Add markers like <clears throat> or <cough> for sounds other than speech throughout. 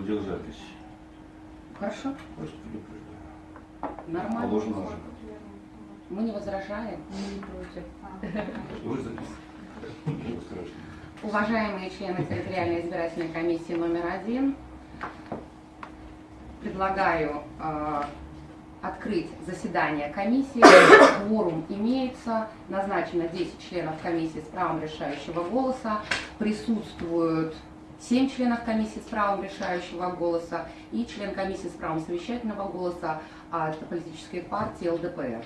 аудиозапись. Хорошо? Просто предупреждаю. Нормально. Положено же. Мы не возражаем. Мы не против. Вы страшного. Уважаемые члены территориальной избирательной комиссии номер один, предлагаю э, открыть заседание комиссии. Кворум имеется, назначено 10 членов комиссии с правом решающего голоса, присутствуют 7 членов комиссии с правом решающего голоса и член комиссии с правом совещательного голоса от политической партии ЛДПР.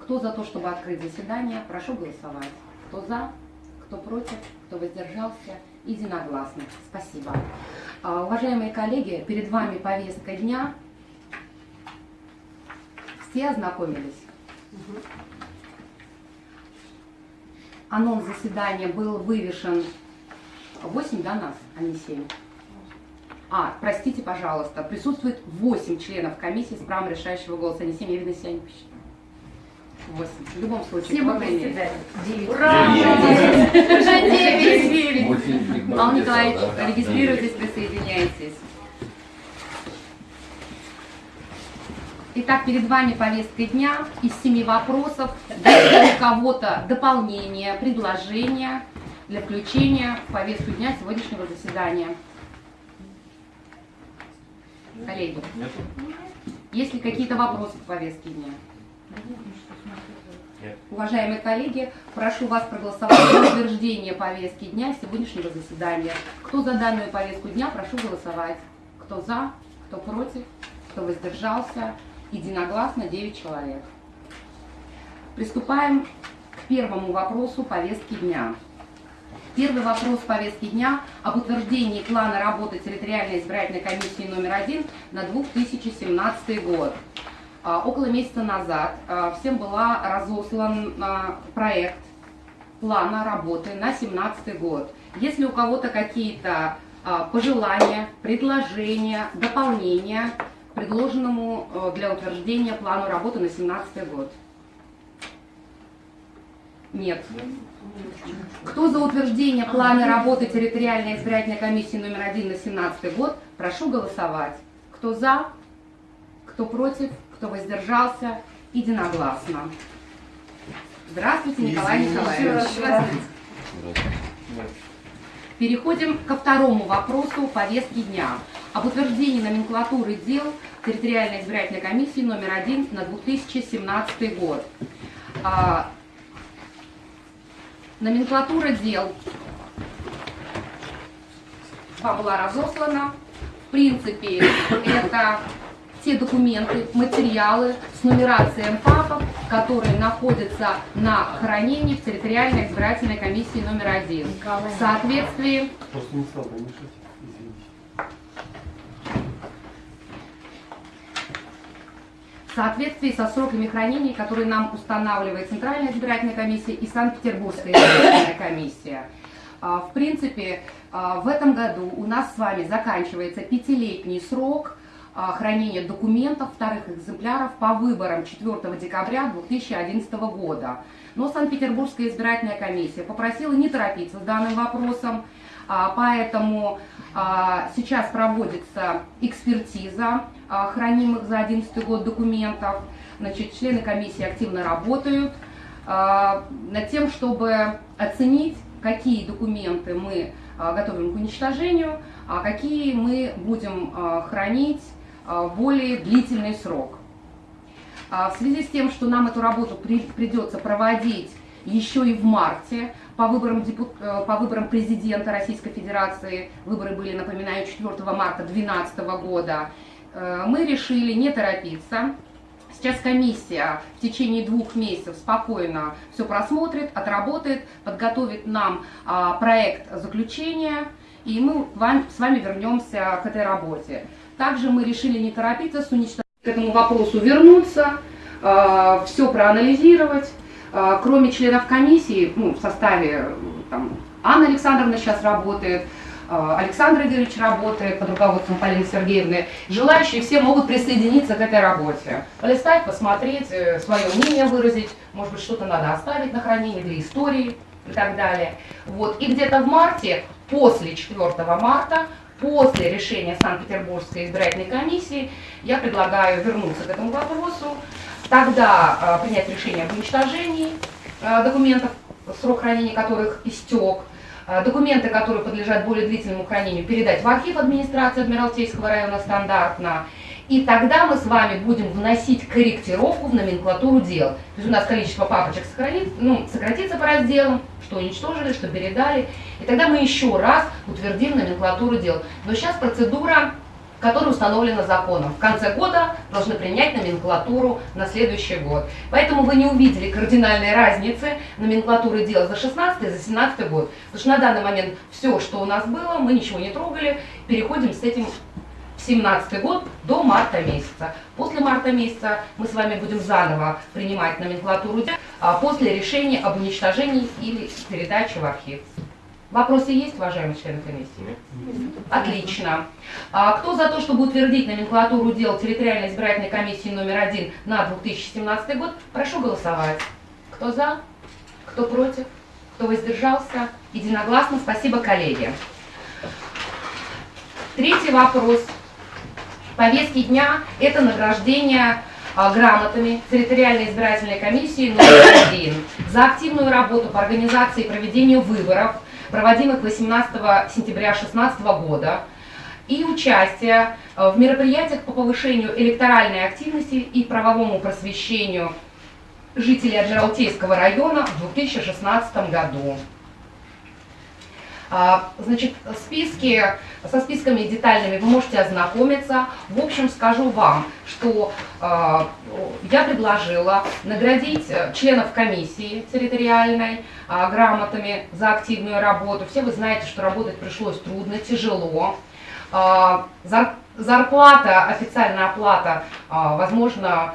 Кто за то, чтобы открыть заседание, прошу голосовать. Кто за, кто против, кто воздержался, единогласно. Спасибо. А, Уважаемые коллеги, перед вами повестка дня. Все ознакомились? Анонс заседания был вывешен 8, да, нас, а не 7? А, простите, пожалуйста, присутствует 8 членов комиссии с правом решающего голоса, а не 7, я, видно, себя не посчитала. 8. В любом случае, Все по председатель. Девять. Ура! Уже 9! Мультфильм «Биг Бang» Павел где-то, Николаевич, да? регистрируйтесь, присоединяйтесь. Итак, перед вами повестка дня из семи вопросов. Есть ли у кого-то дополнения, предложения для включения в повестку дня сегодняшнего заседания? Коллеги, Нету? есть ли какие-то вопросы к повестке дня? Уважаемые коллеги, прошу вас проголосовать за утверждение повестки дня сегодняшнего заседания. Кто за данную повестку дня, прошу голосовать. Кто за, кто против, кто воздержался. Единогласно 9 человек. Приступаем к первому вопросу повестки дня. Первый вопрос повестки дня об утверждении плана работы территориальной избирательной комиссии номер один на 2017 год. А, Около месяца назад а, всем была разослан а, проект плана работы на 2017 год. Если у кого-то какие-то пожелания, предложения, дополнения предложенному для утверждения плану работы на 2017 год? Нет. Кто за утверждение плана работы территориальной избирательной комиссии номер один на 2017 год, прошу голосовать. Кто за, кто против, кто воздержался, единогласно. Здравствуйте, Николай Николаевич. Переходим ко второму вопросу повестки дня об утверждении номенклатуры дел территориальной избирательной комиссии номер один на 2017 год. Номенклатура дел вам была разослана. В принципе, это те документы, материалы с нумерацией папок, которые находятся на хранении в территориальной избирательной комиссии номер один. В соответствии Просто не стал бы мешать. Извините. в соответствии со сроками хранения, которые нам устанавливает Центральная избирательная комиссия и Санкт-Петербургская избирательная комиссия. А, В принципе, а, в этом году у нас с вами заканчивается пятилетний срок а, хранения документов вторых экземпляров по выборам 4 декабря 2011 года. Но Санкт-Петербургская избирательная комиссия попросила не торопиться с данным вопросом, поэтому сейчас проводится экспертиза хранимых за 2011 год документов. Значит, члены комиссии активно работают а, над тем, чтобы оценить, какие документы мы а, готовим к уничтожению, а какие мы будем а, хранить а, более длительный срок. А, В связи с тем, что нам эту работу при- придется проводить еще и в марте, по выборам, депу- э, по выборам президента Российской Федерации, выборы были, напоминаю, 4 марта 2012 года, мы решили не торопиться. Сейчас комиссия в течение двух месяцев спокойно все просмотрит, отработает, подготовит нам а, проект заключения, и мы с вами вернемся к этой работе. Также мы решили не торопиться с уничтожением к этому вопросу вернуться, все проанализировать. Э, Кроме членов комиссии, ну, в составе э, там, Анна Александровна сейчас работает, э, Александр Игоревич работает под руководством Полины Сергеевны. Желающие все могут присоединиться к этой работе. Полистать, посмотреть, свое мнение выразить, может быть, что-то надо оставить на хранение для истории и так далее. Вот. И где-то в марте, после 4 марта, После решения Санкт-Петербургской избирательной комиссии я предлагаю вернуться к этому вопросу, тогда э, принять решение об уничтожении э, документов, срок хранения которых истек, э, документы, которые подлежат более длительному хранению, передать в архив администрации Адмиралтейского района стандартно, и тогда мы с вами будем вносить корректировку в номенклатуру дел. То есть у нас количество папочек ну, сократится по разделам, что уничтожили, что передали. И тогда мы еще раз утвердим номенклатуру дел. Но сейчас процедура, которая установлена законом. В конце года должны принять номенклатуру на следующий год. Поэтому вы не увидели кардинальной разницы номенклатуры дел за 16 и за 17 год. Потому что на данный момент все, что у нас было, мы ничего не трогали, переходим с этим 2017 год до марта месяца. После марта месяца мы с вами будем заново принимать номенклатуру дел а, после решения об уничтожении или передаче в архив. Вопросы есть, уважаемые члены комиссии? Отлично. А кто за то, чтобы утвердить номенклатуру дел территориальной избирательной комиссии номер один на 2017 год, прошу голосовать. Кто за? Кто против? Кто воздержался? Единогласно. Спасибо, коллеги. Третий вопрос повестки дня – это награждение а, грамотами территориальной избирательной комиссии номер один за активную работу по организации и проведению выборов, проводимых 18 сентября 2016 года, и участие а, в мероприятиях по повышению электоральной активности и правовому просвещению жителей Адмиралтейского района в 2016 году. А, значит, списки, со списками детальными вы можете ознакомиться. В общем, скажу вам, что э, я предложила наградить э, членов комиссии территориальной э, грамотами за активную работу. Все вы знаете, что работать пришлось трудно, тяжело. Зарплата, официальная оплата, возможно,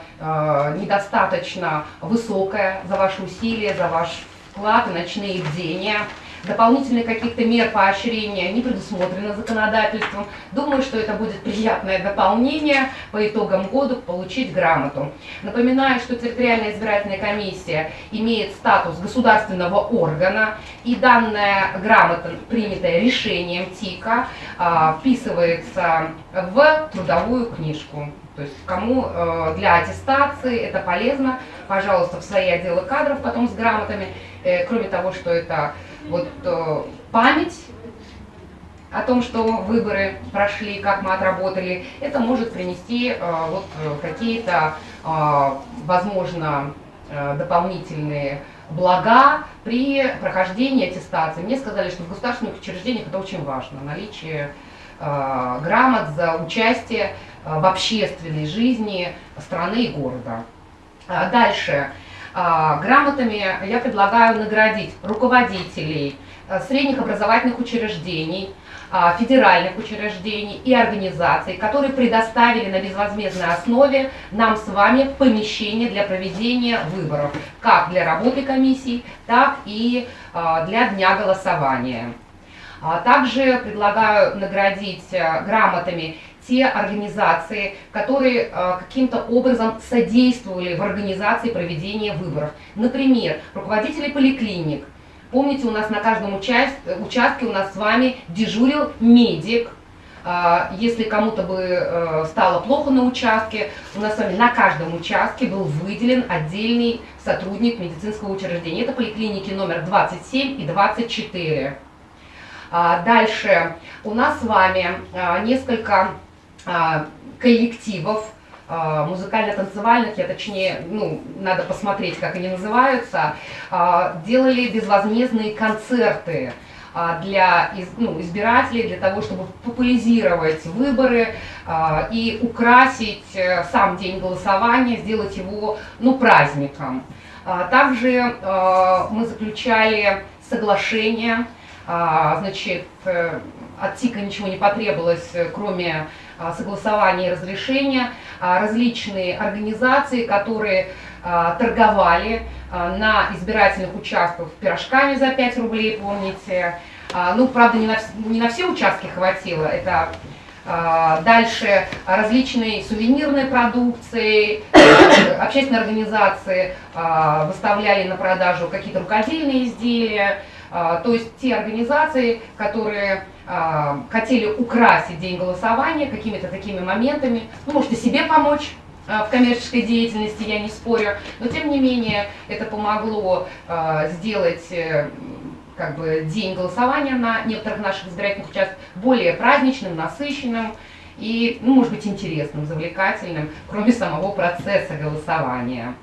недостаточно высокая за ваши усилия, за ваш вклад и ночные бдения дополнительных каких-то мер поощрения не предусмотрено законодательством. Думаю, что это будет приятное дополнение по итогам года получить грамоту. Напоминаю, что территориальная избирательная комиссия имеет статус государственного органа, и данная грамота, принятая решением ТИКа, а, вписывается в трудовую книжку. То есть кому э, для аттестации это полезно, пожалуйста, в свои отделы кадров потом с грамотами. Э, кроме того, что это вот э, память о том, что выборы прошли, как мы отработали, это может принести вот какие-то, возможно, дополнительные блага при прохождении аттестации. Мне сказали, что в государственных учреждениях это очень важно, наличие грамот за участие в общественной жизни страны и города. А дальше. А, грамотами я предлагаю наградить руководителей э, средних образовательных учреждений, а, федеральных учреждений и организаций, которые предоставили на безвозмездной основе нам с вами помещение для проведения выборов, как для работы комиссии, так и для дня голосования. Также предлагаю наградить э, грамотами те организации, которые э, каким-то образом содействовали в организации проведения выборов. Например, руководители поликлиник. Помните, у нас на каждом участке у нас с вами дежурил медик. Э, если кому-то бы э, стало плохо на участке, у нас с вами на каждом участке был выделен отдельный сотрудник медицинского учреждения. Это поликлиники номер 27 и 24. А, дальше у нас с вами несколько а, коллективов, а, музыкально-танцевальных, я точнее, ну, надо посмотреть, как они называются, а, делали безвозмездные концерты для ну, избирателей, для того, чтобы популяризировать выборы и украсить э, сам день голосования, сделать его ну, праздником. Также мы заключали соглашение, значит, э, от ТИКа ничего не потребовалось, э, кроме а, согласования и разрешения, а, различные организации, которые а, торговали на избирательных участках пирожками за 5 рублей, помните. Ну, правда, не на, не на все участки хватило, это Дальше различные сувенирные продукции, общественные организации выставляли на продажу какие-то рукодельные изделия, А, То есть те организации, которые а, хотели украсить день голосования какими-то такими моментами, ну, может и себе помочь а, в коммерческой деятельности, я не спорю, но тем не менее это помогло а, сделать э, как бы день голосования на некоторых наших избирательных участках более праздничным, насыщенным и, ну, может быть, интересным, завлекательным, кроме самого процесса голосования.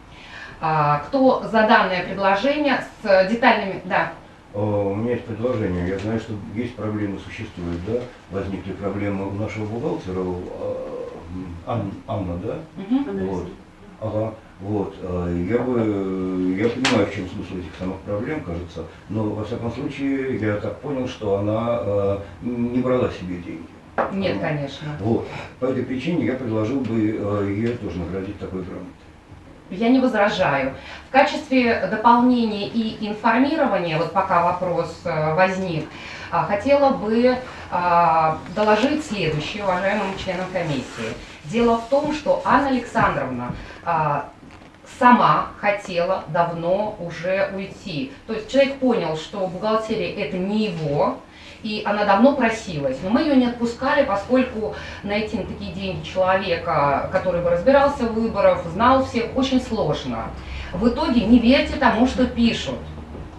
А, Кто за данное предложение с детальными... Да, У меня есть предложение. Я знаю, что есть проблемы, существуют, да? Возникли проблемы у нашего бухгалтера, э, Ан- Анна, да? Мгм. Вот. Ага. Вот. э, Я бы, я понимаю, в чем смысл этих самых проблем, кажется, но во всяком случае я так понял, что она э, не брала себе деньги. нет, Она- конечно. Вот. По этой причине я предложил бы э, ее тоже наградить такой грамотой. Я не возражаю. В качестве дополнения и информирования, вот пока вопрос э, возник, а, хотела бы а, доложить следующее уважаемым членам комиссии. Дело в том, что Анна Александровна а, сама хотела давно уже уйти. То есть человек понял, что бухгалтерия это не его, и она давно просилась. Но мы ее не отпускали, поскольку найти на такие деньги человека, который бы разбирался в выборах, знал всех, очень сложно. В итоге не верьте тому, что пишут.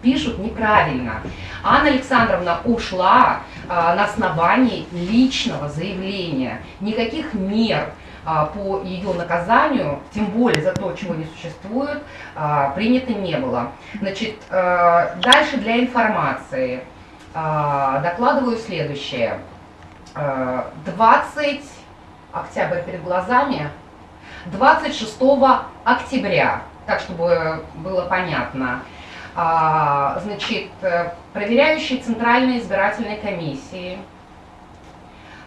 Пишут неправильно. Анна Александровна ушла а, на основании личного заявления. Никаких мер а, по ее наказанию, тем более за то, чего не существует, а, принято не было. Значит, э, дальше для информации докладываю следующее. Э, 20 октябрь перед глазами, 26 октября, так чтобы было понятно, а, значит, проверяющие Центральной избирательной комиссии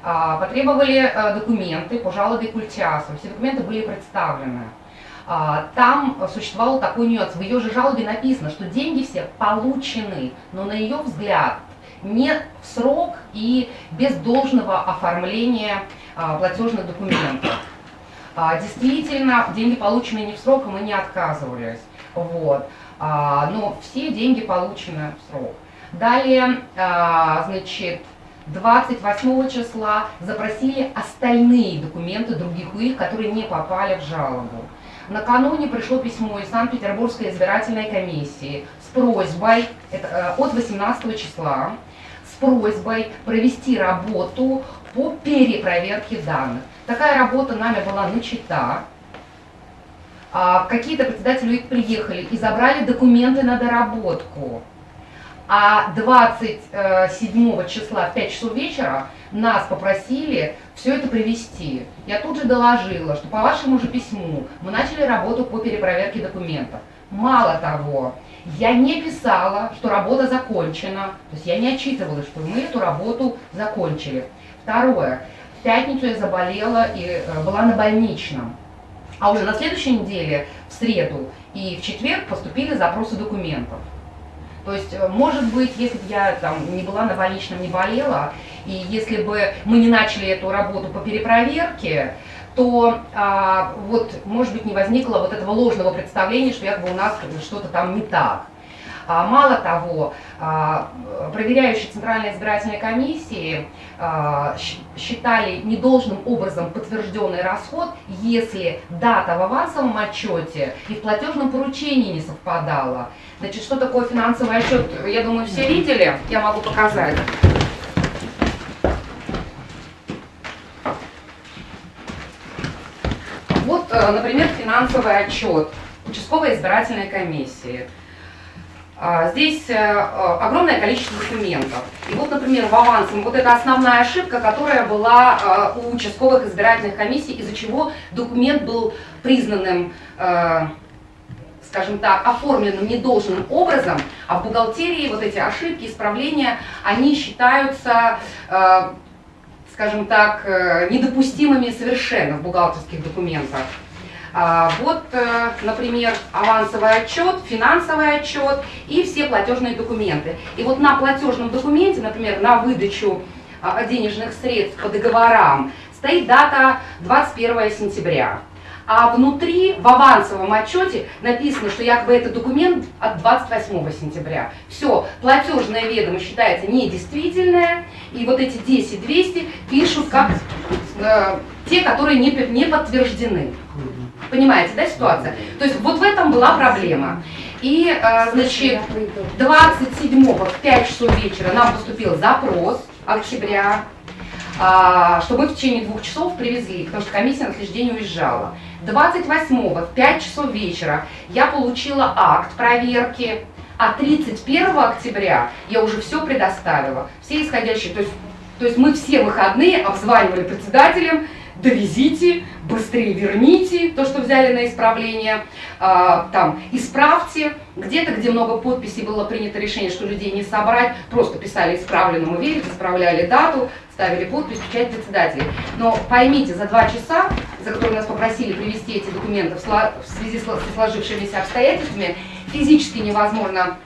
а, потребовали э, документы по жалобе Культиасу. Все документы были представлены. А, Там существовал такой нюанс. В ее же жалобе написано, что деньги все получены, но на ее взгляд не в срок и без должного оформления а, платежных документов. А, Действительно, деньги получены не в срок, мы не отказывались. Вот. А, Но все деньги получены в срок. Далее, значит, 28 числа запросили остальные документы других УИК, которые не попали в жалобу. Накануне пришло письмо из Санкт-Петербургской избирательной комиссии с просьбой, это, от 18 числа, с просьбой провести работу по перепроверке данных. Такая работа нами была начата. А, Какие-то председатели приехали и забрали документы на доработку. А 27 числа в 5 часов вечера нас попросили все это привести. Я тут же доложила, что по вашему же письму мы начали работу по перепроверке документов. Мало того, я не писала, что работа закончена, то есть я не отчитывала, что мы эту работу закончили. Второе, в пятницу я заболела и э, была на больничном. А уже на следующей неделе, в среду и в четверг поступили запросы документов. То есть, э, может быть, если бы я там не была на больничном, не болела, и если бы мы не начали эту работу по перепроверке, то а, вот, может быть, не возникло вот этого ложного представления, что якобы у нас что-то там не так. А, Мало того, а, проверяющие Центральной избирательной комиссии а, считали недолжным образом подтвержденный расход, если дата в авансовом отчете и в платежном поручении не совпадала. Значит, что такое финансовый отчет, я думаю, все видели, я могу показать. Вот, э, например, финансовый отчет участковой избирательной комиссии. А, Здесь э, э, огромное количество документов. И вот, например, в авансом, вот это основная ошибка, которая была э, у участковых избирательных комиссий, из-за чего документ был признанным, скажем так, оформленным недолжным образом, а в бухгалтерии вот эти ошибки, исправления, они считаются, скажем так, недопустимыми совершенно в бухгалтерских документах. А, Вот, э, например, авансовый отчет, финансовый отчет и все платежные документы. И вот на платежном документе, например, на выдачу а, денежных средств по договорам стоит дата 21 сентября. а внутри в авансовом отчете написано, что якобы это документ от 28 сентября. Все, платежное ведомо считается недействительное, и вот эти 10 200 пишут как э, те, которые не, не подтверждены. Понимаете, да, ситуация? То есть вот в этом была проблема. И, э, значит, 27 в 5 часов вечера нам поступил запрос октября, а, что мы в течение двух часов привезли, потому что комиссия на день уезжала. 28 в 5 часов вечера я получила акт проверки, а 31 октября я уже все предоставила, все исходящие, то есть, то есть мы все выходные обзванивали председателем, довезите, быстрее верните то, что взяли на исправление, а, там, исправьте. Где-то, где много подписей было принято решение, что людей не собрать, просто писали исправленному верить, исправляли дату, ставили подпись, печать председателей. Но поймите, за два часа, за которые нас попросили привести эти документы в, связи с сло- с сложившимися обстоятельствами, физически невозможно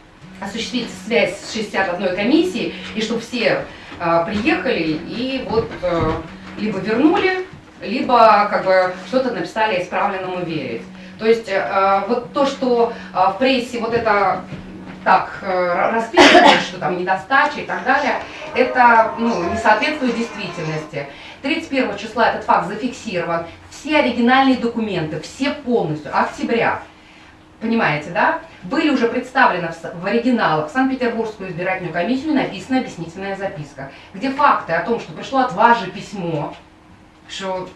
осуществить связь с 61 комиссией, и чтобы все а, приехали и вот э, либо вернули, либо как бы что-то написали исправленному верить. То есть э, вот то, что э, в прессе вот это так э, расписывают, что там недостача и так далее, это ну, не соответствует действительности. 31 числа этот факт зафиксирован. Все оригинальные документы, все полностью, октября, понимаете, да, были уже представлены в, в оригиналах в Санкт-Петербургскую избирательную комиссию написана объяснительная записка, где факты о том, что пришло от вас же письмо, что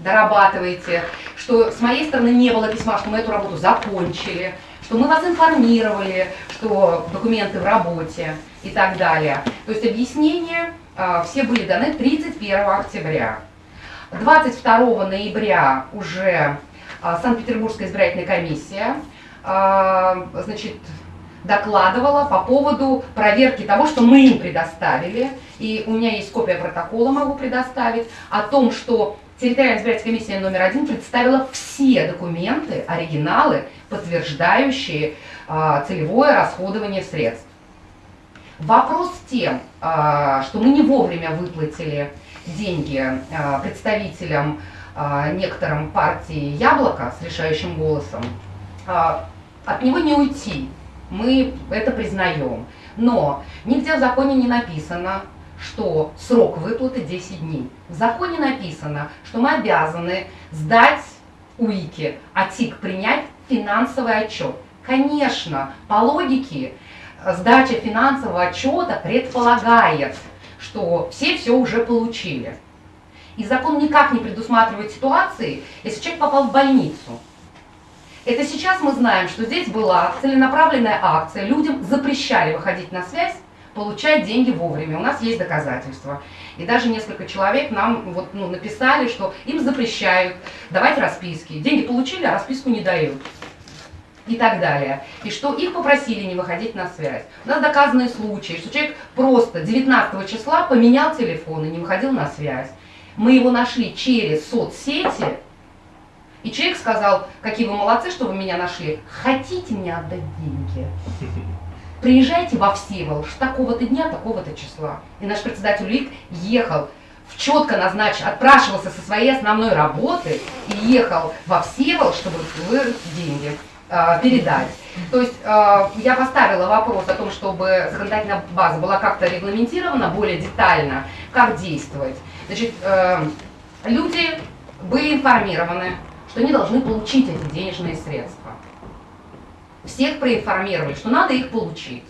дорабатываете, что с моей стороны не было письма, что мы эту работу закончили, что мы вас информировали, что документы в работе и так далее. То есть объяснения а, все были даны 31 октября. 22 ноября уже а, Санкт-Петербургская избирательная комиссия а, значит, докладывала по поводу проверки того, что мы им предоставили, и у меня есть копия протокола, могу предоставить, о том, что территориальная избирательная комиссия номер один представила все документы, оригиналы, подтверждающие а, целевое расходование средств. Вопрос тем, а, что мы не вовремя выплатили деньги а, представителям а, некоторым партии «Яблоко» с решающим голосом, а, от него не уйти. Мы это признаем. Но нигде в законе не написано, что срок выплаты 10 дней. В законе написано, что мы обязаны сдать УИКе, а ТИК принять финансовый отчет. Конечно, по логике, э, сдача финансового отчета предполагает, что все все уже получили. И закон никак не предусматривает ситуации, если человек попал в больницу. Это сейчас мы знаем, что здесь была целенаправленная акция, людям запрещали выходить на связь, получать деньги вовремя. У нас есть доказательства. И даже несколько человек нам вот, ну, написали, что им запрещают давать расписки. Деньги получили, а расписку не дают. И так далее. И что их попросили не выходить на связь. У нас доказанные случаи, что человек просто 19 числа поменял телефон и не выходил на связь. Мы его нашли через соцсети, и человек сказал, какие вы молодцы, что вы меня нашли. Хотите мне отдать деньги? <laughs> Приезжайте во Всеволжск такого-то дня, такого-то числа. И наш председатель УИК ехал в четко назначен, отпрашивался со своей основной работы и ехал во Всеволжск, чтобы вы деньги э, передать. То есть э, я поставила вопрос о том, чтобы законодательная база была как-то регламентирована более детально, как действовать. Значит, э, люди были информированы, что они должны получить эти денежные средства. Всех проинформировали, что надо их получить.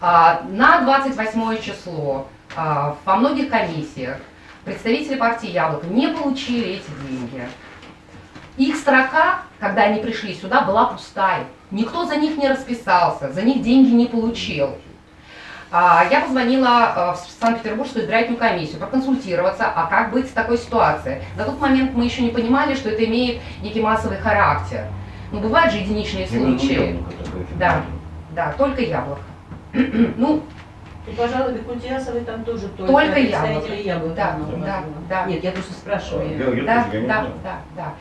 А, На 28 число а, во многих комиссиях представители партии «Яблоко» не получили эти деньги. Их строка, когда они пришли сюда, была пустая. Никто за них не расписался, за них деньги не получил. А, Я позвонила а, в Санкт-Петербургскую избирательную комиссию проконсультироваться, а как быть с такой ситуацией. На тот момент мы еще не понимали, что это имеет некий массовый характер. Но бывают же единичные Именно случаи. яблоко Да, да, только яблоко. <clears throat> Ну, И, пожалуй, Кутиасовой там тоже только, Только яблоко. яблока. Да, да, да. Нет, я просто спрашиваю. Я- я да, я да, знаю. да, да.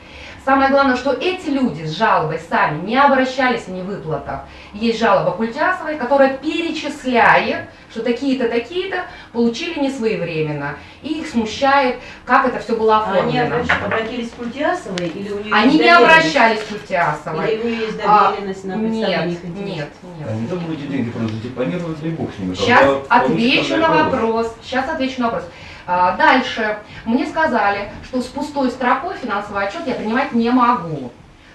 Самое главное, что эти люди с жалобой сами не обращались о невыплатах. Есть жалоба Культясовой, которая перечисляет что такие-то, такие-то получили не своевременно. И их смущает, как это все было А они оформлено. обратились к Культясовой или у нее Они не обращались к Культясовой. Или у нее есть А, доверенность на Нет, представление нет, интересов? нет. Они там эти деньги просто депонировать, и бог с ними. Сейчас отвечу на вопрос. вопрос. Сейчас отвечу на вопрос. А, Дальше. Мне сказали, что с пустой строкой финансовый отчет я принимать не могу.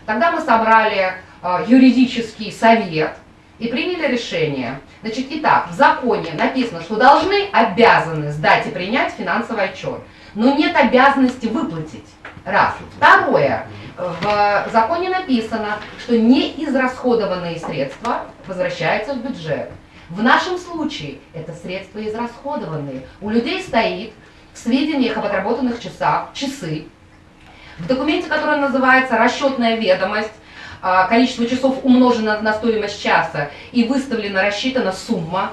Тогда мы собрали а, юридический совет и приняли решение. Значит, итак, в законе написано, что должны, обязаны сдать и принять финансовый отчет, но нет обязанности выплатить. Раз. Второе. В законе написано, что неизрасходованные средства возвращаются в бюджет. В нашем случае это средства израсходованные. У людей стоит в сведениях об отработанных часах часы. В документе, который называется расчетная ведомость, а, количество часов умножено на стоимость часа и выставлена, рассчитана сумма.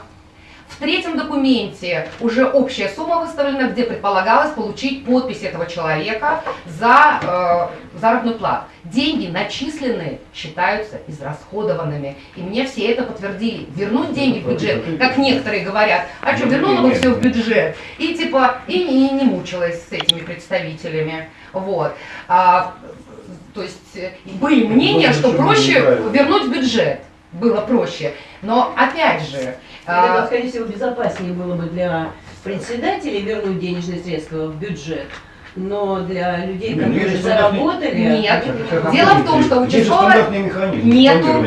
В третьем документе уже общая сумма выставлена, где предполагалось получить подпись этого человека за э, заработную плату. Деньги начисленные считаются израсходованными. И мне все это подтвердили. Вернуть деньги в бюджет, как некоторые говорят, а что, вернула бы все в бюджет. И типа, и не, не мучилась с этими представителями. Вот. А, то есть э, были мнения, Может, что проще вернуть в бюджет. Было проще. Но опять же, Или, а, скорее всего, безопаснее было бы для председателей вернуть денежные средства в бюджет, но для людей, Не, ну, которые стандартный- заработали... Нет. Как Дело в том, что механизм. Нету,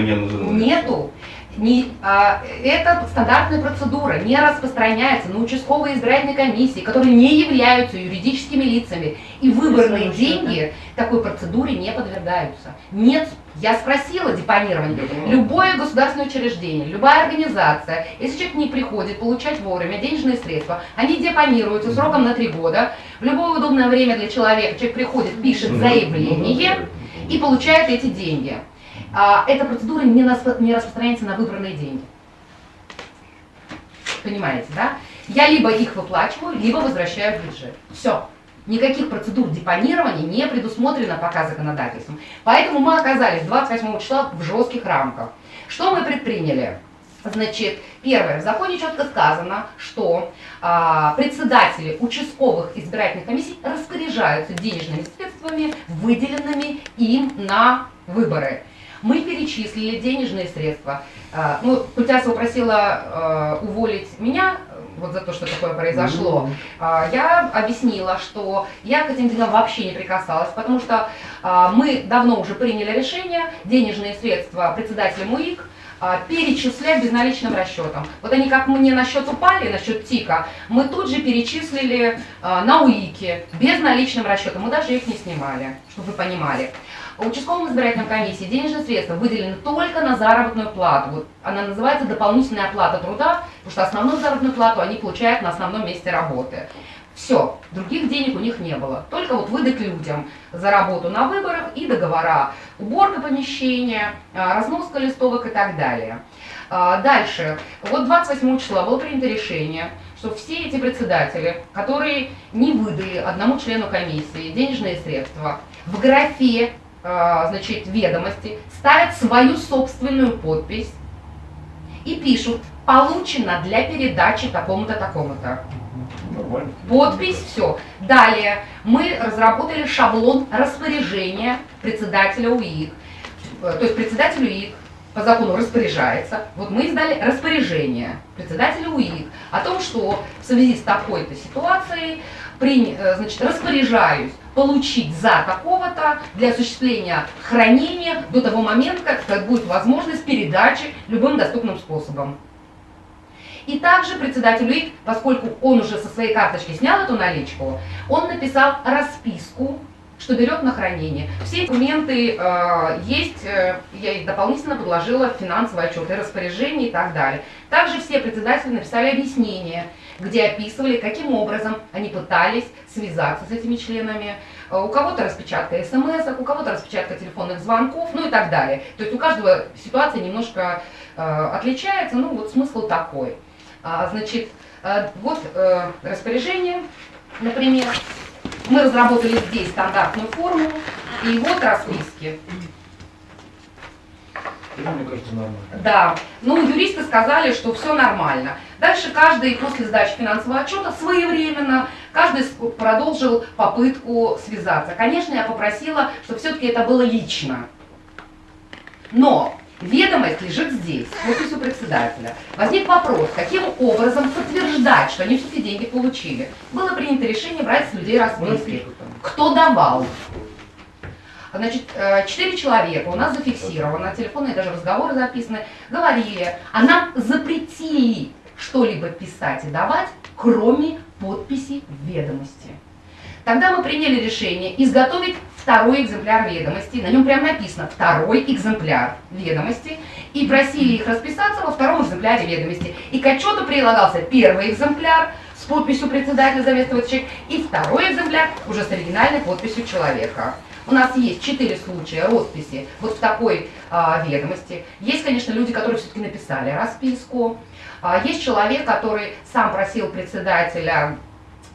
нету. Не, а, это стандартная процедура, не распространяется на участковые избирательные комиссии, которые не являются юридическими лицами. И выборные деньги такой процедуре не подвергаются. Нет, я спросила депонирование. Любое государственное учреждение, любая организация, если человек не приходит получать вовремя денежные средства, они депонируются сроком на три года. В любое удобное время для человека человек приходит, пишет заявление и получает эти деньги. А, эта процедура не распространяется на выбранные деньги. Понимаете, да? Я либо их выплачиваю, либо возвращаю в бюджет. Все. Никаких процедур депонирования не предусмотрено пока законодательством. Поэтому мы оказались 28 числа в жестких рамках. Что мы предприняли? Значит, первое, в законе четко сказано, что а, председатели участковых избирательных комиссий распоряжаются денежными средствами, выделенными им на выборы. Мы перечислили денежные средства. А, ну, Культясова просила э, уволить меня вот за то, что такое произошло. А, Я объяснила, что я к этим деньгам вообще не прикасалась, потому что а, мы давно уже приняли решение денежные средства председателя МУИК а, перечислять безналичным расчетом. Вот они как мне на счет упали, на счет ТИКа, мы тут же перечислили на УИКе безналичным расчетом. Мы даже их не снимали, чтобы вы понимали. В участковом избирательном комиссии денежные средства выделены только на заработную плату. Вот она называется дополнительная оплата труда, потому что основную заработную плату они получают на основном месте работы. Все, других денег у них не было. Только вот выдать людям за работу на выборах и договора. Уборка помещения, а, разноска листовок и так далее. А, Дальше. Вот 28 числа было принято решение, что все эти председатели, которые не выдали одному члену комиссии денежные средства, в графе значит, ведомости ставят свою собственную подпись и пишут «получено для передачи такому-то, такому-то». Подпись, все. Далее мы разработали шаблон распоряжения председателя УИК. Э, То есть председатель УИК по закону распоряжается. Вот мы издали распоряжение председателя УИК о том, что в связи с такой-то ситуацией при, э, значит, распоряжаюсь получить за такого-то для осуществления хранения до того момента, как будет возможность передачи любым доступным способом. И также председатель УИК, поскольку он уже со своей карточки снял эту наличку, он написал расписку, что берет на хранение. Все документы э, есть, э, я их дополнительно подложила в финансовый отчет и распоряжение и так далее. Также все председатели написали объяснение, где описывали, каким образом они пытались связаться с этими членами. Э, У кого-то распечатка смс, у кого-то распечатка телефонных звонков, ну и так далее. То есть у каждого ситуация немножко э, отличается, ну вот смысл такой. А, значит, э, вот э, распоряжение, например. Мы разработали здесь стандартную формулу, и вот расписки. Мне кажется, нормально. Да, ну юристы сказали, что все нормально. Дальше каждый после сдачи финансового отчета своевременно, каждый продолжил попытку связаться. Конечно, я попросила, чтобы все-таки это было лично. Но ведомость лежит здесь, с подписью председателя. Возник вопрос, каким образом подтверждать, что они все-таки деньги получили. Было принято решение брать с людей расписки. Кто давал? Значит, э, четыре человека у нас зафиксировано, телефонные даже разговоры записаны, говорили, а нам запретили что-либо писать и давать, кроме подписи ведомости. Тогда мы приняли решение изготовить второй экземпляр ведомости, на нем прямо написано «второй экземпляр ведомости», и просили их расписаться во втором экземпляре ведомости. И к отчету прилагался первый экземпляр с подписью председателя человека и второй экземпляр уже с оригинальной подписью человека. У нас есть четыре случая росписи вот в такой а, ведомости. Есть, конечно, люди, которые все-таки написали расписку. А, есть человек, который сам просил председателя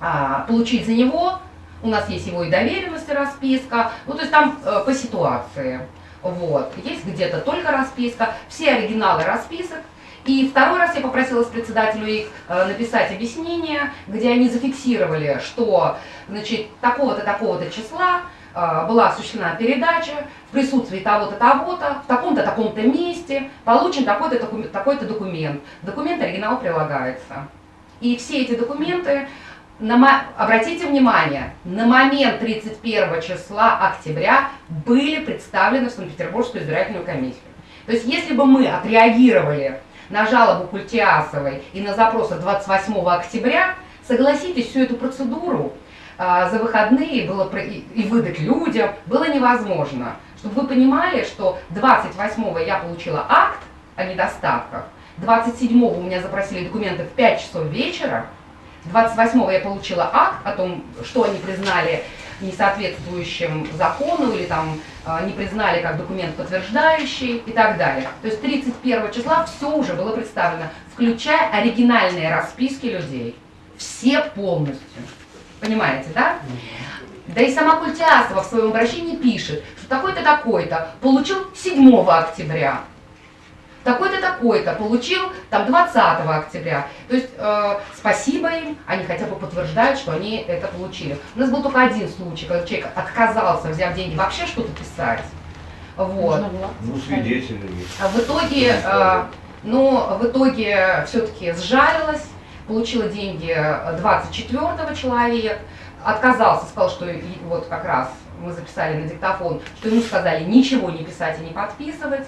а, получить за него. У нас есть его и доверенность, и расписка. Ну, то есть там э, по ситуации. Вот. Есть где-то только расписка. Все оригиналы расписок. И второй раз я попросила с председателю их э, написать объяснение, где они зафиксировали, что значит, такого-то, такого-то числа была осуществлена передача в присутствии того-то, того-то, в таком-то, таком-то месте, получен такой-то, такой- такой-то документ. Документ оригинал прилагается. И все эти документы, на обратите внимание, на момент 31 числа октября были представлены в Санкт-Петербургскую избирательную комиссию. То есть если бы мы отреагировали на жалобу Культиасовой и на запрос от 28 октября, согласитесь, всю эту процедуру а, за выходные было и, выдать людям было невозможно. Чтобы вы понимали, что 28 я получила акт о недостатках, 27 у меня запросили документы в 5 часов вечера, 28 я получила акт о том, что они признали несоответствующим закону или там э, не признали как документ подтверждающий и так далее. То есть 31 числа все уже было представлено, включая оригинальные расписки людей. Все полностью. Понимаете, да? Да и сама Культиасова в своем обращении пишет, что такой-то такой-то получил 7 октября, такой-то такой-то получил там 20 октября. То есть э, спасибо им, они хотя бы подтверждают, что они это получили. У нас был только один случай, когда человек отказался, взяв деньги, вообще что-то писать. Вот. Ну, свидетели есть. А в итоге, э, ну, в итоге все-таки сжалилась, получила деньги 24 человек, отказался, сказал, что вот как раз мы записали на диктофон, что ему сказали ничего не писать и не подписывать.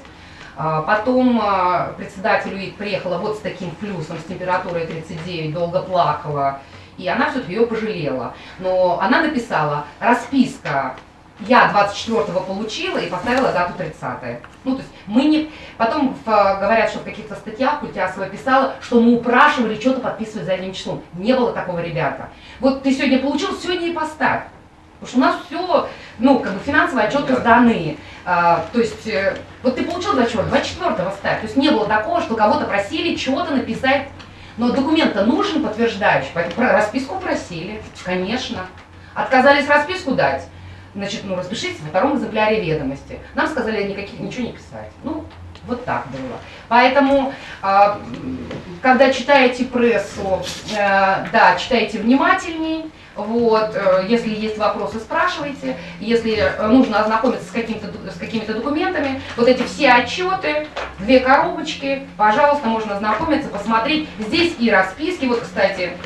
А, Потом а, председатель УИК приехала вот с таким плюсом, с температурой 39, долго плакала, и она все-таки ее пожалела. Но она написала, расписка я 24-го получила и поставила дату 30 Ну, то есть мы не... Потом в, говорят, что в каких-то статьях Культясова писала, что мы упрашивали что-то подписывать задним числом. Не было такого, ребята. Вот ты сегодня получил, сегодня и поставь. Потому что у нас все, ну, как бы финансовые отчеты сданы. А, то есть, э, вот ты получил 24 24 ставь. То есть не было такого, что кого-то просили что-то написать. Но документ-то нужен подтверждающий, поэтому расписку просили, конечно. Отказались расписку дать. Значит, ну распишитесь во втором экземпляре ведомости. Нам сказали никаких, ничего не писать. Ну, вот так было. Поэтому, а, когда читаете прессу, э, да, читайте внимательней. Вот, э, если есть вопросы, спрашивайте. Если э, нужно ознакомиться с, с какими-то документами, вот эти все отчеты, две коробочки, пожалуйста, можно ознакомиться, посмотреть. Здесь и расписки, вот, кстати,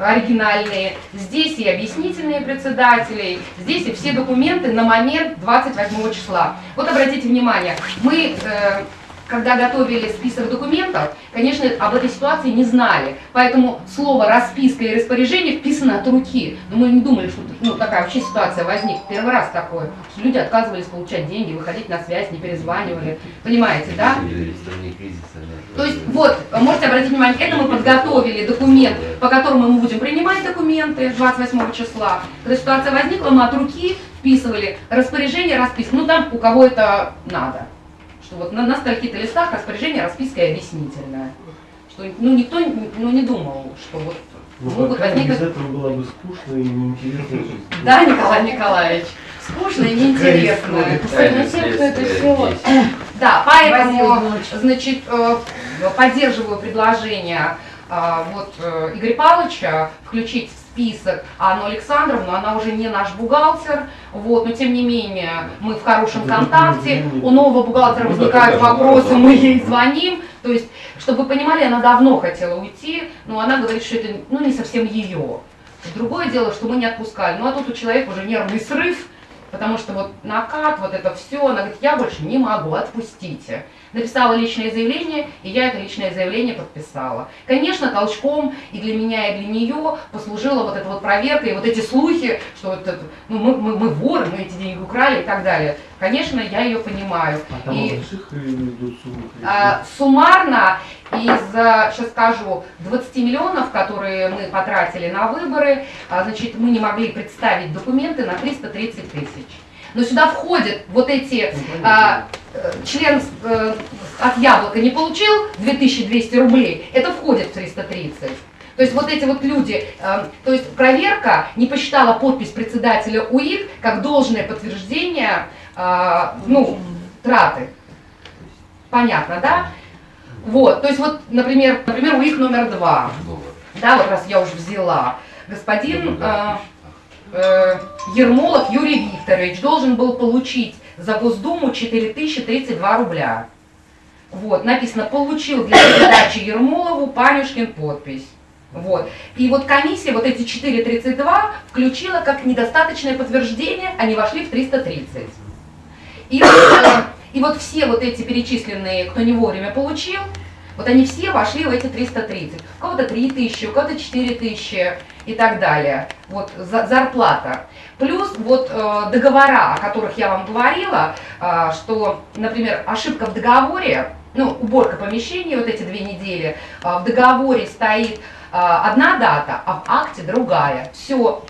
оригинальные, здесь и объяснительные председателей, здесь и все документы на момент 28 числа. Вот обратите внимание, мы, э, когда готовили список документов, конечно, об этой ситуации не знали, поэтому слово «расписка» и «распоряжение» вписано от руки. Но мы не думали, что ну, такая вообще ситуация возникнет. Первый раз такое. Люди отказывались получать деньги, выходить на связь, не перезванивали. Понимаете, да? То есть вот, можете обратить внимание, это мы подготовили документ, по которому мы будем принимать документы 28 числа. Когда ситуация возникла, мы от руки вписывали распоряжение, расписка. Ну там у кого это надо. Что вот на, на стольких-то листах распоряжение, расписка и объяснительная. Что ну, никто ну, не думал, что вот Ну, могут пока без возникнуть... этого было бы скучно и неинтересно жить. Да, Николай Николаевич. скучно и неинтересно. Кто это есть. <coughs> Да, поэтому, значит, э, поддерживаю предложение э, вот э, Игоря Павловича включить в список. Анну Александровну, она уже не наш бухгалтер, вот, но тем не менее мы в хорошем контакте, у нового бухгалтера Ну возникают вопросы, мы ей звоним, то есть, чтобы вы понимали, она давно хотела уйти, но она говорит, что это ну, не совсем ее. Другое дело, что мы не отпускали, ну а тут у человека уже нервный срыв, потому что вот накат, вот это все, она говорит, я больше не могу, отпустите. Написала личное заявление, и я это личное заявление подписала. Конечно, толчком и для меня, и для нее послужила вот эта вот проверка, и вот эти слухи, что вот это, ну, мы, мы, мы воры, мы эти деньги украли и так далее. Конечно, я ее понимаю. А там И- идут? А, Суммарно из, сейчас скажу, 20 миллионов, которые мы потратили на выборы, а, значит, мы не могли представить документы на 330 тысяч. Но сюда входят вот эти, а, э, член э, от Яблока не получил 2200 рублей, это входит в 330. То есть вот эти вот люди, э, то есть проверка не посчитала подпись председателя УИК как должное подтверждение, э, ну, траты. Понятно, да? Вот, то есть вот, например, например, УИК номер два, да, вот раз я уже взяла, господин Ну э, Ермолов Юрий Викторович должен был получить за Госдуму 4032 рубля. Вот, написано, получил для передачи Ермолову Панюшкин подпись. Вот. И вот комиссия вот эти 4.32 включила как недостаточное подтверждение, они вошли в 330. И э, и вот все вот эти перечисленные, кто не вовремя получил, вот они все вошли в эти 330. У кого-то 3 тысячи, у кого-то 4 тысячи и так далее. Вот за- зарплата. Плюс вот э, договора, о которых я вам говорила, э, что, например, ошибка в договоре, ну, уборка помещений вот эти две недели, э, в договоре стоит э, одна дата, а в акте другая. Все,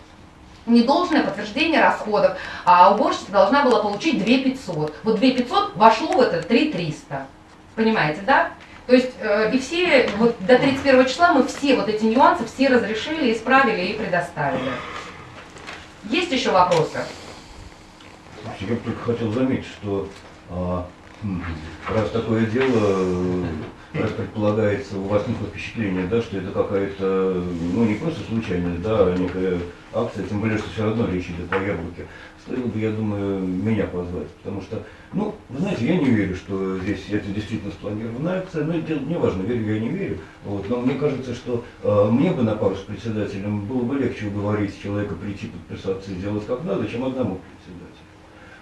недолжное подтверждение расходов, а уборщица должна была получить 2 500. Вот 2 500 вошло в это 3 300. Понимаете, да? То есть э, и все, вот до 31 числа мы все вот эти нюансы все разрешили, исправили и предоставили. Есть еще вопросы? Я только хотел заметить, что а, раз такое дело, э, предполагается, у вас никакое впечатление, да, что это какая-то, ну не просто случайность, да, а некая акция, тем более, что все равно речь идет о яблоке. Стоило бы, я думаю, меня позвать, потому что, ну, вы знаете, я не верю, что здесь это действительно спланированная акция, но это не важно, верю я, не верю, вот, но мне кажется, что э, мне бы на пару с председателем было бы легче уговорить человека прийти подписаться и делать как надо, чем одному председателю.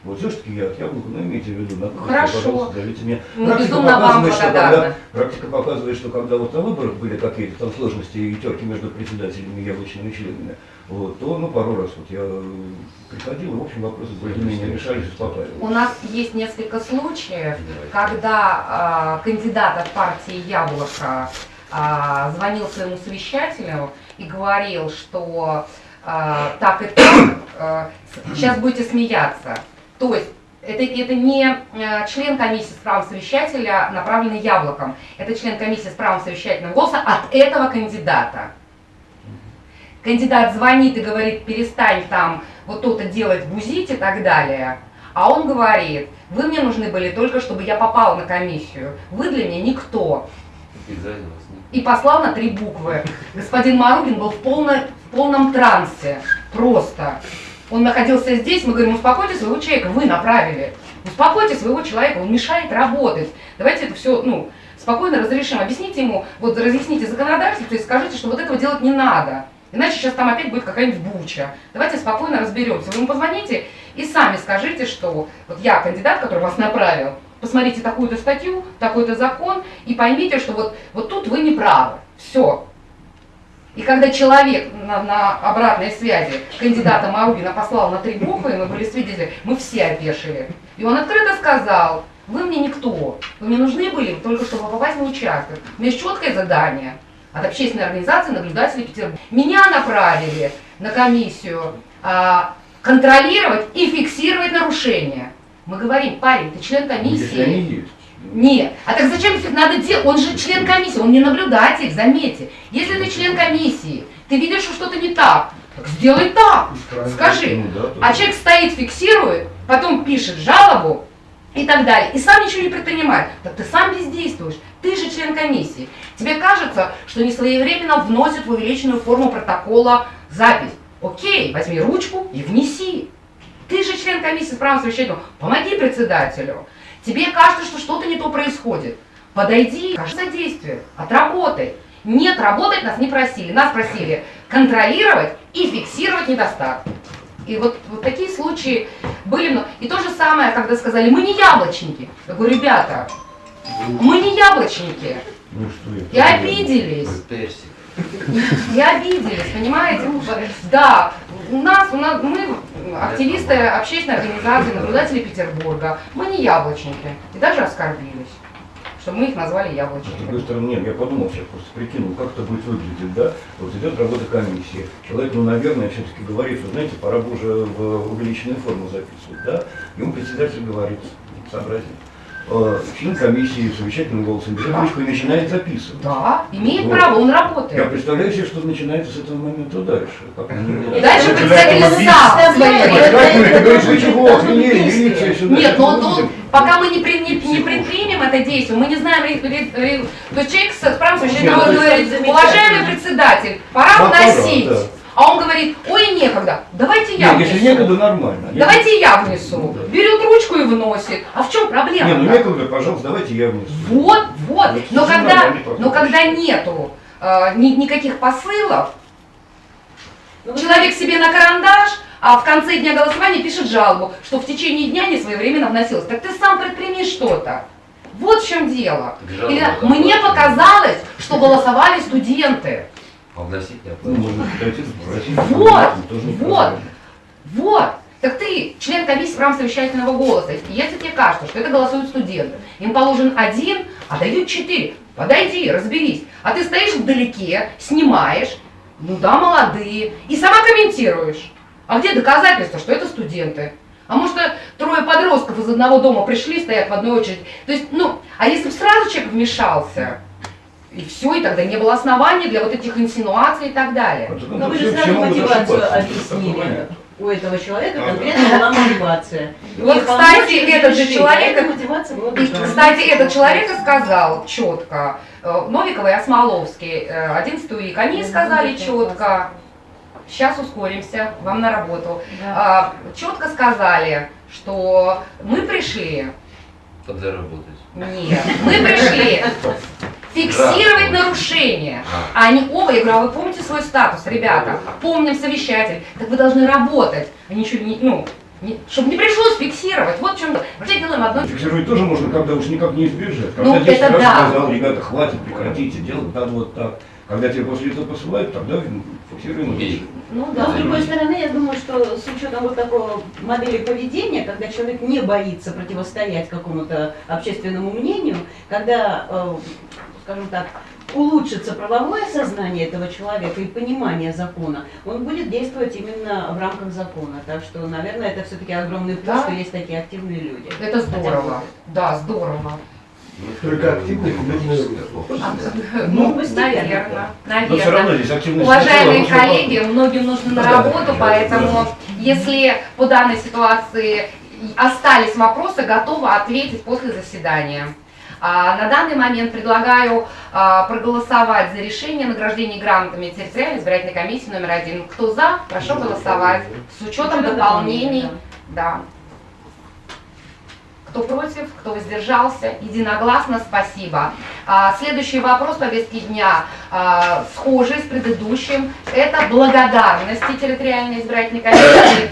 Вот все-таки я от яблока, но имейте в виду, на кухне, пожалуйста, зовите меня. Мы Практика безумно вам что когда-. Практика показывает, что когда вот на выборах были какие-то там сложности и терки между председателями и яблочными членами, вот, то ну пару раз вот я э, приходил, и в общем вопросы более-менее решались, У успокаивались. нас есть несколько случаев, Давайте. когда а, кандидат от партии Яблоко а, звонил своему совещателю и говорил, что а, так и так, с- сейчас будете смеяться. То есть это, это не э, член комиссии с правом совещателя, направленный яблоком. Это член комиссии с правом совещательного голоса от этого кандидата. Кандидат звонит и говорит, перестань там вот то-то делать, бузить и так далее. А он говорит, вы мне нужны были только, чтобы я попал на комиссию. Вы для меня никто. И послал на три буквы. Господин Маругин был в, полно- в полном трансе. Просто. Он находился здесь, мы говорим, успокойте своего человека, вы направили. Успокойте своего человека, он мешает работать. Давайте это все, ну, спокойно разрешим. Объясните ему, вот разъясните законодательство и скажите, что вот этого делать не надо. Иначе сейчас там опять будет какая-нибудь буча. Давайте спокойно разберемся. Вы ему позвоните и сами скажите, что вот я кандидат, который вас направил, посмотрите такую-то статью, такой-то закон, и поймите, что вот, вот тут вы не правы. Все. И когда человек на, на обратной связи кандидата Маругина послал на три буквы, и мы были свидетели, мы все опешили. И он открыто сказал, вы мне никто, вы мне нужны были только чтобы попасть на участок. У меня есть четкое задание от общественной организации наблюдателей Петербурга. Меня направили на комиссию а, контролировать и фиксировать нарушения. Мы говорим, парень, ты член комиссии. Если они есть. Нет. А так зачем надо делать? Он же член комиссии, он не наблюдатель, заметьте. Если ты член комиссии, ты видишь, что что-то не так, Так сделай так. Правильно. Скажи. Ну, да, А человек стоит, фиксирует, потом пишет жалобу и так далее, и сам ничего не предпринимает. Так ты сам бездействуешь, ты же член комиссии. Тебе кажется, что несвоевременно вносят в увеличенную форму протокола запись. Окей, возьми ручку и внеси. Ты же член комиссии с правом совещательного, помоги председателю. Тебе кажется, что что-то не то происходит. Подойди, скажи содействие, отработай. Нет, работать нас не просили. Нас просили контролировать и фиксировать недостатки. И вот, вот такие случаи были. много. И то же самое, когда сказали, мы не яблочники. Я говорю, ребята, мы не яблочники. Ну что это? И обиделись. И обиделись, понимаете? Да, у нас, у нас, мы активисты общественной организации, наблюдатели Петербурга. Мы не яблочники. И даже оскорбились, что мы их назвали С другой стороны, нет, я подумал сейчас, просто прикинул, как это будет выглядеть, да? Вот идет работа комиссии, человек, ну, наверное, все-таки говорит, вы знаете, пора бы уже в увеличенную форму записывать, да? Ему председатель говорит, сообразил, э, член комиссии совещательным голосом берет ручку и начинает записывать. Да, имеет Вот. право, он Я работает. представляю себе, что начинается с этого момента дальше. Как И дальше сам свои Нет, но он, пока мы не, при- не- не предпримем это действие, мы не знаем, то есть человек с правом ну, говорит, уважаемый председатель, пора Да, пора, вносить. А он говорит, ой, некогда, давайте я Нет, если внесу. некогда, нормально. Давайте я внесу. Ну, да. Берет ручку и вносит. А в чем проблема? Не, ну некогда, пожалуйста, давайте я внесу. Вот, вот. Ну, Но это когда, но когда нету э, ни- никаких посылов, Ну, человек себе на карандаш, а в конце дня голосования пишет жалобу, что в течение дня не своевременно вносилось. Так ты сам предприми что-то. Вот в чем дело. Или мне показалось, что голосовали студенты. Вносить не Ну, попросить. Вот, вот. Вот. Так ты член комиссии в рамках совещательного голоса. И если тебе кажется, что это голосуют студенты, им положен один, а дают четыре. Подойди, разберись. А ты стоишь вдалеке, снимаешь, ну да, молодые, и сама комментируешь. А где доказательства, что это студенты? А может, трое подростков из одного дома пришли, стоят в одной очереди. То есть, ну, а если бы сразу человек вмешался, и все, и тогда не было оснований для вот этих инсинуаций и так далее. Конце Но концов, вы же сразу мотивацию объяснили. У этого человека Ага. конкретно была мотивация. <laughs> Вот, И кстати, этот же человек- а И, кстати, этот человек и сказал четко, э, Новикова и Осмоловский, э, 11 УИК, они сказали четко, сейчас ускоримся, вам на работу, А, четко сказали, что мы пришли, Подзаработать. нет, мы пришли <laughs> фиксировать нарушения. А они оба, я говорю, а вы помните свой статус, ребята? Помним совещатель. Так вы должны работать, а ничего не, ну, не- чтобы не пришлось фиксировать. Вот в чем. Вообще делаем одно. Фиксировать тоже можно, когда уж никак не избежать. Когда Ну, 10 это раз да. сказал, ребята, хватит, прекратите, делать надо вот так. Когда тебе после этого посылают, тогда фиксируем. Убей. Ну Но да. с другой стороны, я думаю, что с учетом вот такого модели поведения, когда человек не боится противостоять какому-то общественному мнению, когда, э, скажем так, улучшится правовое сознание этого человека и понимание закона, он будет действовать именно в рамках закона. Так что, наверное, это все-таки огромный плюс, Да. что есть такие активные люди. Это здорово. Да, здорово. Только активные комментируют. Ну, постепенно. Наверное, Но все равно наверное. здесь активность Уважаемые сначала нужно коллеги, многим нужно на работу, да, поэтому да. если по данной ситуации остались вопросы, готова ответить после заседания. А, На данный момент предлагаю а, проголосовать за решение о награждении грамотами территориальной избирательной комиссии номер один. Кто за, прошу голосовать. С учетом дополнений. Да. Кто против, кто воздержался, единогласно спасибо. А, следующий вопрос повестки дня, а, схожий с предыдущим, это благодарности территориальной избирательной комиссии,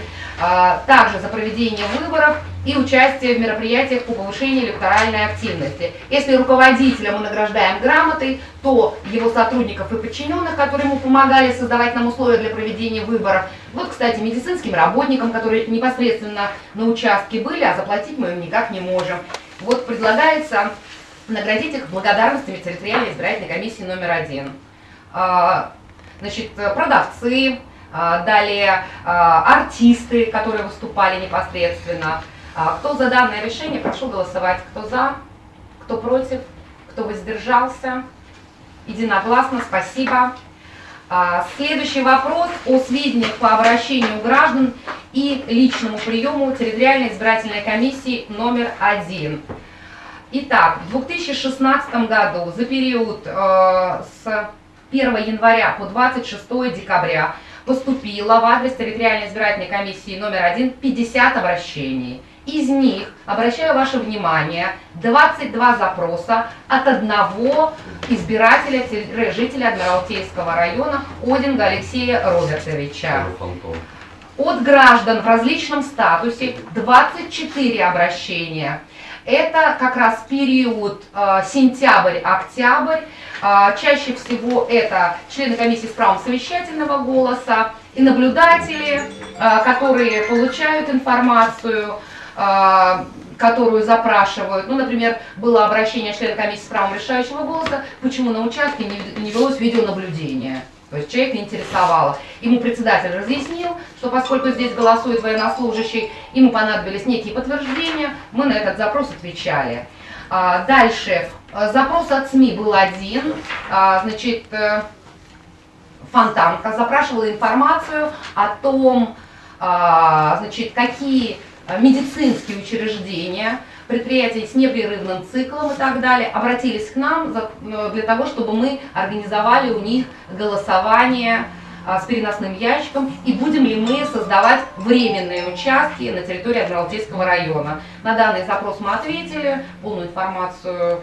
также за проведение выборов и участие в мероприятиях по повышению электоральной активности. Если руководителя мы награждаем грамотой, то его сотрудников и подчиненных, которые ему помогали создавать нам условия для проведения выборов, вот, кстати, медицинским работникам, которые непосредственно на участке были, а заплатить мы им никак не можем. Вот предлагается наградить их благодарностями территориальной избирательной комиссии номер один. А, Значит, продавцы, а, далее а, артисты, которые выступали непосредственно. А, Кто за данное решение, прошу голосовать. Кто за, кто против, кто воздержался. Единогласно, спасибо. А, Следующий вопрос о сведениях по обращению граждан и личному приему территориальной избирательной комиссии номер один. Итак, в 2016 году за период э, с 1 января по 26 декабря поступило в адрес территориальной избирательной комиссии номер один 50 обращений. Из них, обращаю ваше внимание, 22 запроса от одного избирателя, жителя Адмиралтейского района Одинга Алексея Робертовича. От граждан в различном статусе 24 обращения. Это как раз период э, сентябрь-октябрь. Э, чаще всего это члены комиссии с правом совещательного голоса и наблюдатели, э, которые получают информацию, э, которую запрашивают. Ну, например, было обращение члена комиссии с правом решающего голоса, почему на участке не, не велось видеонаблюдение. То есть человека интересовало. Ему председатель разъяснил, что поскольку здесь голосует военнослужащий, ему понадобились некие подтверждения, мы на этот запрос отвечали. А, Дальше. А, Запрос от СМИ был один. А, Значит, э, Фонтанка запрашивала информацию о том, значит, какие медицинские учреждения, предприятия с непрерывным циклом и так далее обратились к нам э, для того, чтобы мы организовали у них голосование с переносным ящиком и будем ли мы создавать временные участки на территории Адмиралтейского района. На данный запрос мы ответили, полную информацию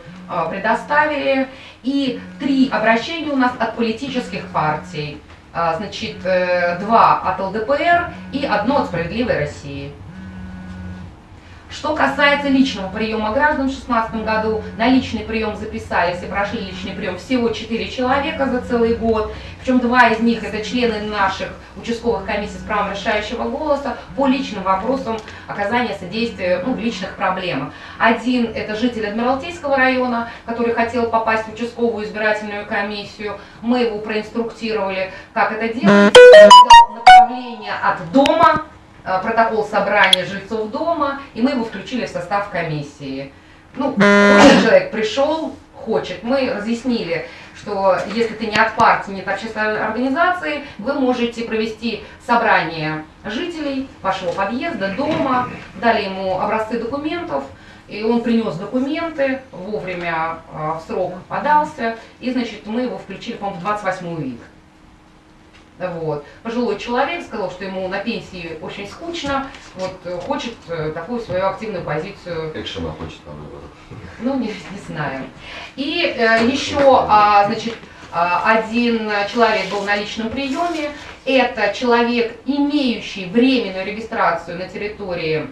предоставили и три обращения у нас от политических партий. А, Значит, э, два от ЛДПР и одно от «Справедливой России». Что касается личного приема граждан в 2016 году, на личный прием записались и прошли личный прием всего 4 человека за целый год, причем два из них это члены наших участковых комиссий с правом решающего голоса по личным вопросам оказания содействия ну, в личных проблемах. Один это житель Адмиралтейского района, который хотел попасть в участковую избирательную комиссию. Мы его проинструктировали, как это делать. Направление от дома протокол собрания жильцов дома, и мы его включили в состав комиссии. Ну, <coughs> человек пришел, хочет. Мы разъяснили, что если ты не от партии, не от общественной организации, вы можете провести собрание жителей вашего подъезда, дома, дали ему образцы документов, и он принес документы, вовремя э, в срок подался, и, значит, мы его включили, по-моему, в 28 вид. Вот. Пожилой человек сказал, что ему на пенсии очень скучно, вот, э, хочет э, такую свою активную позицию Экшена хочет на выборах. ну, не, <laughs> не знаю. И э, еще, а, значит, а, один человек был на личном приеме. Это человек, имеющий временную регистрацию на территории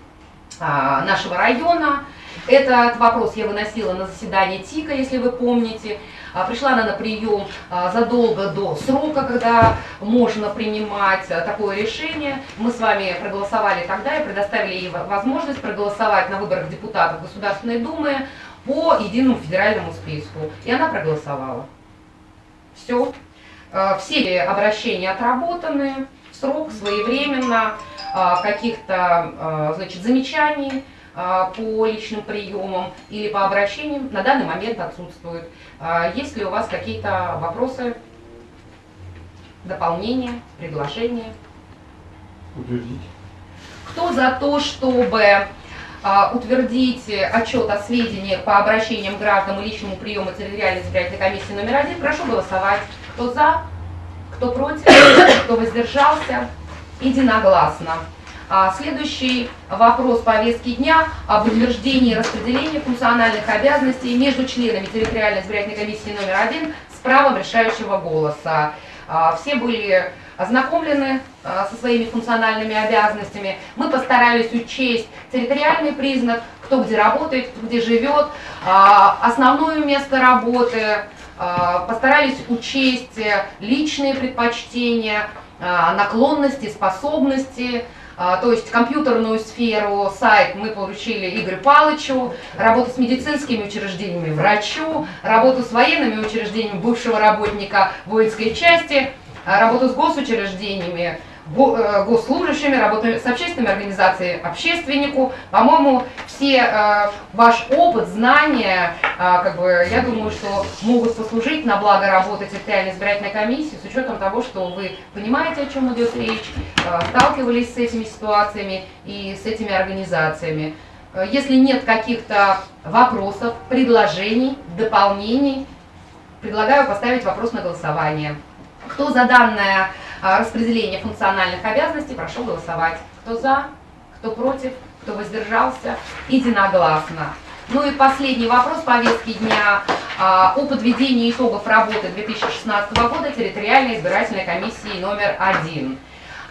а, нашего района. Этот вопрос я выносила на заседание ТИКа, если вы помните. А, Пришла она на прием а, задолго до срока, когда можно принимать а, такое решение. Мы с вами проголосовали тогда и предоставили ей во- возможность проголосовать на выборах депутатов Государственной Думы по единому федеральному списку. И она проголосовала. Все. Все обращения отработаны срок, своевременно, каких-то значит, замечаний по личным приемам или по обращениям на данный момент отсутствуют. А, Есть ли у вас какие-то вопросы, дополнения, предложения? Утвердить. Кто за то, чтобы а, утвердить отчет о сведениях по обращениям граждан и личному приему территориальной избирательной комиссии номер один, прошу голосовать. Кто за, кто против, кто воздержался, единогласно. А, Следующий вопрос повестки дня об утверждении и распределении функциональных обязанностей между членами территориальной избирательной комиссии номер один с правом решающего голоса. А, Все были ознакомлены а, со своими функциональными обязанностями. Мы постарались учесть территориальный признак, кто где работает, кто где живет, основное место работы, постарались учесть личные предпочтения, наклонности, способности, то есть компьютерную сферу, сайт мы поручили Игорю Палычу, работу с медицинскими учреждениями врачу, работу с военными учреждениями бывшего работника воинской части, а, работу с госучреждениями го- госслужащими, работаю с общественными организациями, общественнику. По-моему, все э, ваш опыт, знания, э, как бы, я думаю, что могут послужить на благо работы территориальной избирательной комиссии с учетом того, что вы понимаете, о чем идет речь, э, сталкивались с этими ситуациями и с этими организациями. Э, Если нет каких-то вопросов, предложений, дополнений, предлагаю поставить вопрос на голосование. Кто за данное распределение функциональных обязанностей, прошу голосовать. Кто за, кто против, кто воздержался, единогласно. Ну и последний вопрос повестки дня а, о подведении итогов работы 2016 года территориальной избирательной комиссии номер один.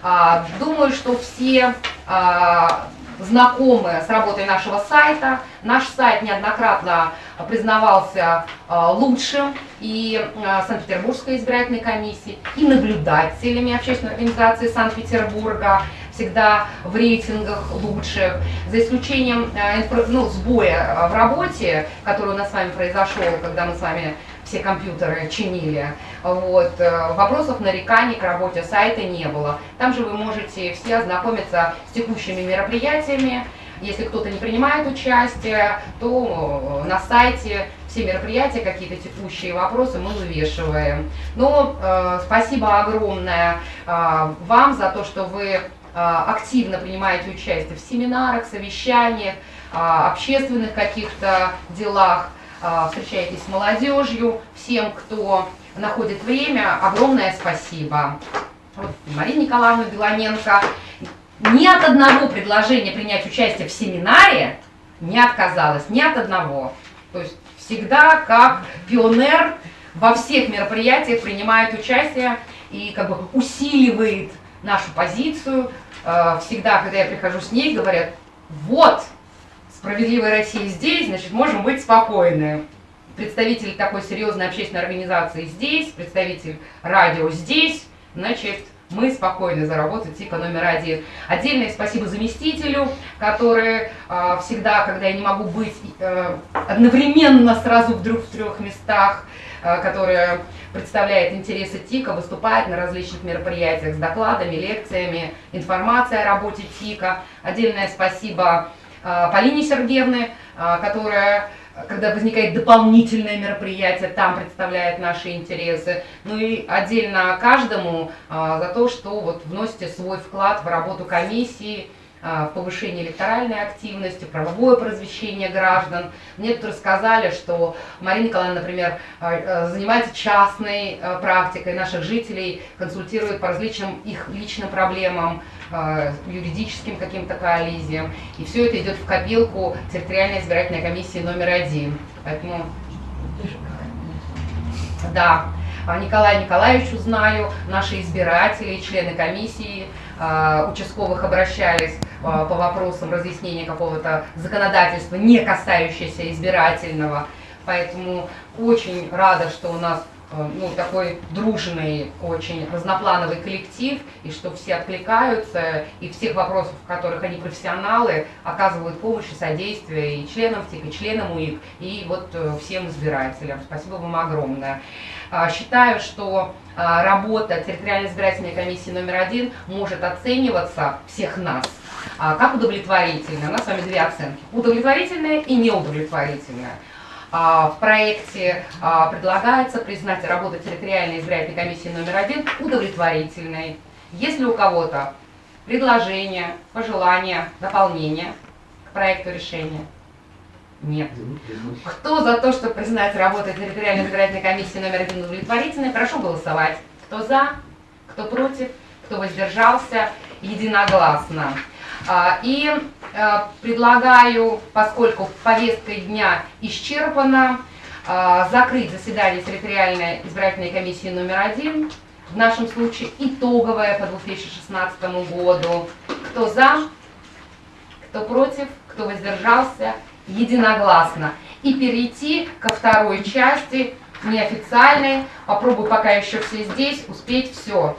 А, Думаю, что все а, знакомы с работой нашего сайта. Наш сайт неоднократно признавался а, лучшим и а, Санкт-Петербургской избирательной комиссии, и наблюдателями общественной организации Санкт-Петербурга, всегда в рейтингах лучших, за исключением а, ну, сбоя в работе, который у нас с вами произошел, когда мы с вами все компьютеры чинили. Вот. э, Вопросов, нареканий к работе сайта не было. Там же вы можете все ознакомиться с текущими мероприятиями. Если кто-то не принимает участие, то э, на сайте все мероприятия, какие-то текущие вопросы мы вывешиваем. Но э, спасибо огромное э, вам за то, что вы э, активно принимаете участие в семинарах, совещаниях, э, общественных каких-то делах а, встречаетесь с молодежью, всем, кто находит время, огромное спасибо. Вот Мария Николаевна Белоненко ни от одного предложения принять участие в семинаре не отказалась, ни от одного. То есть всегда как пионер во всех мероприятиях принимает участие и как бы усиливает нашу позицию. Э, Всегда, когда я прихожу с ней, говорят, вот, справедливая Россия здесь, значит, можем быть спокойны. Представитель такой серьезной общественной организации здесь, представитель радио здесь, значит, мы спокойны за работу ТИКа номер один. Отдельное спасибо заместителю, который э, всегда, когда я не могу быть э, одновременно сразу вдруг в трех местах, э, который представляет интересы ТИКа, выступает на различных мероприятиях с докладами, лекциями, информацией о работе ТИКа. Отдельное спасибо э, Полине Сергеевне, э, которая когда возникает дополнительное мероприятие, там представляет наши интересы. Ну и отдельно каждому а, за то, что вот вносите свой вклад в работу комиссии, а, в повышение электоральной активности, правовое просвещение граждан. Мне тут рассказали, что Марина Николаевна, например, а, занимается частной практикой наших жителей, консультирует по различным их личным проблемам, юридическим каким-то коллизиям. И все это идет в копилку территориальной избирательной комиссии номер один. Поэтому, да, а, Николая Николаевичу знаю, наши избиратели, члены комиссии а, участковых обращались а, по вопросам разъяснения какого-то законодательства, не касающегося избирательного. Поэтому очень рада, что у нас ну, такой дружный, очень разноплановый коллектив, и что все откликаются, и всех вопросов, в которых они профессионалы, оказывают помощь и содействие и членам ТИК, и членам УИК, и вот э, всем избирателям. Спасибо вам огромное. А, Считаю, что а, работа территориальной избирательной комиссии номер один может оцениваться всех нас а, как удовлетворительная. У нас с вами две оценки. Удовлетворительная и неудовлетворительная. А, В проекте а, предлагается признать работу территориальной избирательной комиссии номер один удовлетворительной. Если у кого-то предложения, пожелания, дополнения к проекту решения? Нет. Кто за то, чтобы признать работу территориальной избирательной комиссии номер один удовлетворительной, прошу голосовать. Кто за, кто против, кто воздержался, единогласно. А, И э, предлагаю, поскольку повестка дня исчерпана, а, закрыть заседание территориальной избирательной комиссии номер один, в нашем случае итоговое по 2016 году. Кто за, кто против, кто воздержался, единогласно. И перейти ко второй части, неофициальной. Попробую, пока еще все здесь, успеть все.